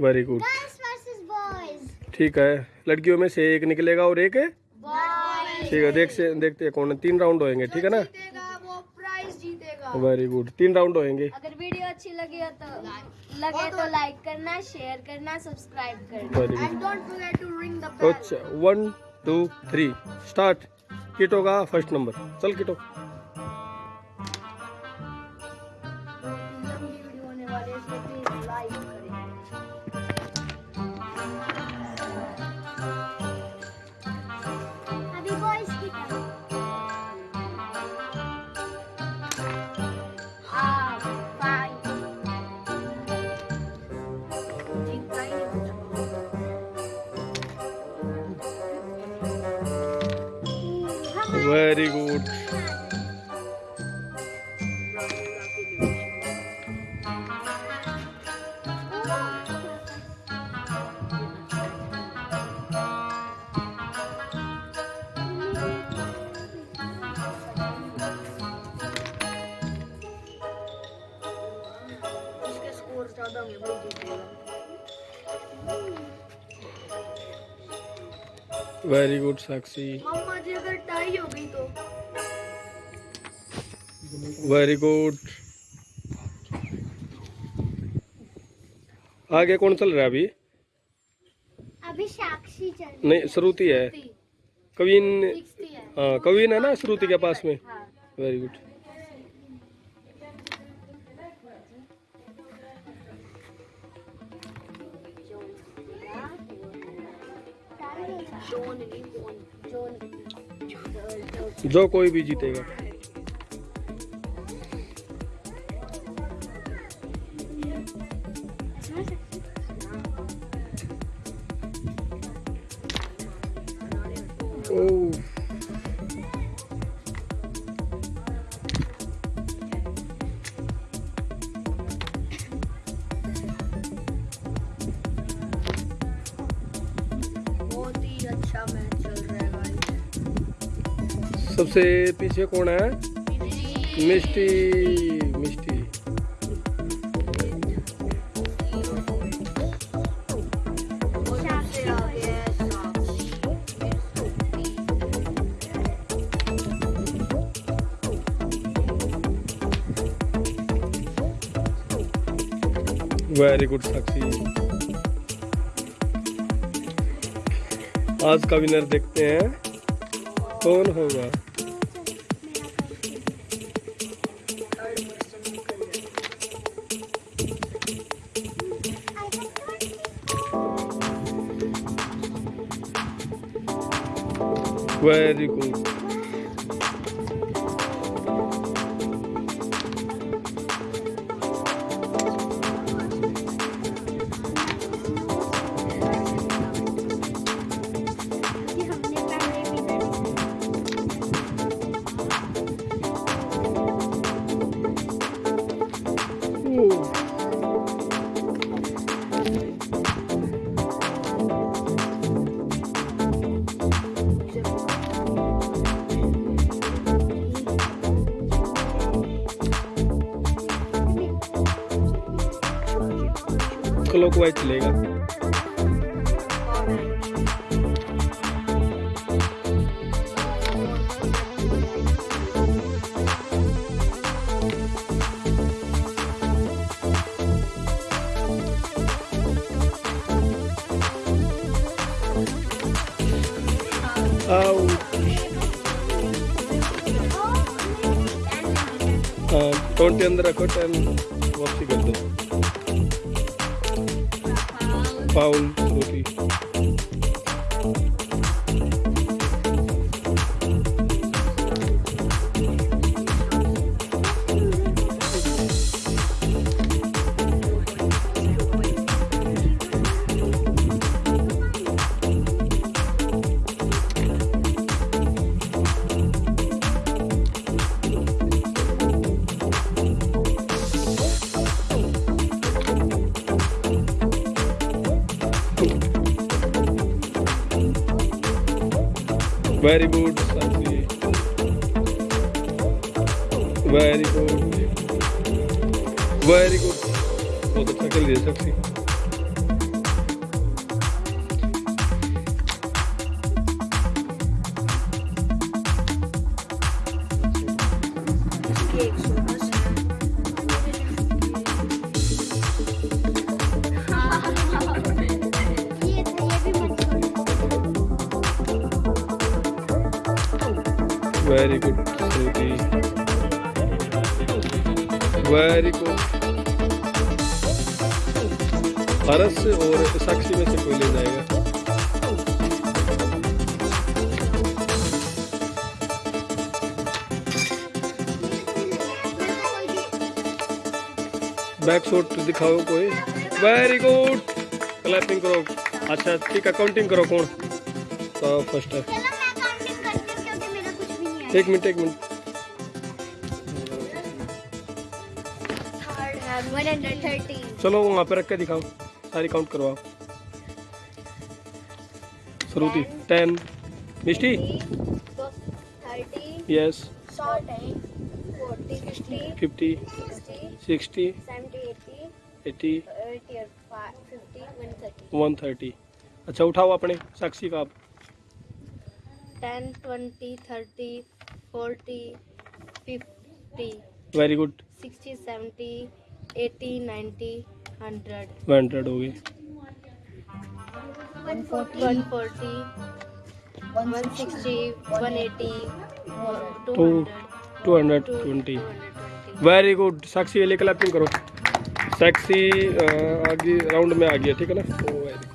Very good girls ठीक है। लड़कियों में से एक निकलेगा और एक ठीक है देख से देखते हैं कौन है तीन राउंड होएँगे ठीक है ना? जीतेगा वो प्राइज जीतेगा। वेरी गुड तीन राउंड होएँगे। अगर वीडियो अच्छी लगी हो तो लगे तो लाइक करना शेयर करना सब्सक्राइब करना। And don't forget to ring the bell अच्छा वन टू थ्री स्टार्ट किटो का फ़र्स्ट नंबर चल किटो। वेरी गुड उसके स्कोर ज़्यादा होंगे वही जीतेगा वेरी गुड साक्षी। हो गई तो। वेरी गुड आगे कौन चल रहा है अभी? अभी साक्षी चल रही नहीं श्रुति है। कविन है। हाँ कविन है ना श्रुति के पास में? हाँ। वेरी गुड जॉन नहीं कौन जॉन जो कोई भी जीतेगा। बहुत ही अच्छा मैच। सबसे पीछे कौन है? है साक्षी वेरी गुड साक्षी। आज का विनर देखते हैं। कौन होगा? वेरी गुड क्लॉकवाइज चलेगा। आउट हाँ ट्वेंटी अंदर रखो टेन वापसी कर दो। Paulo Rodrigues. Very good very good very good बहुत अच्छा खेल रही है Sakshi Thank so very good Shruti very good हरस और साक्षी में से कोई ले जाएगा बैक शॉट दिखाओ कोई। वेरी गुड क्लैपिंग करो। अच्छा ठीक है काउंटिंग करो कौन? तो फ़र्स्ट है। एक मिनट एक मिनट। चलो वहाँ पे रख के दिखाओ। सारी काउंट करवाओ। Shruti ten Mishti? Yes fifty sixty eighty one thirty अच्छा उठाओ अपने साक्षी का आप। Ten twenty thirty forty fifty very good sixty seventy eighty ninety hundred hundred हो गई one forty one sixty one eighty two two hundred twenty very good Sakshi ये clapping करो। साक्षी अ, आगे राउंड में आ गया ठीक है ना? ओ वेरी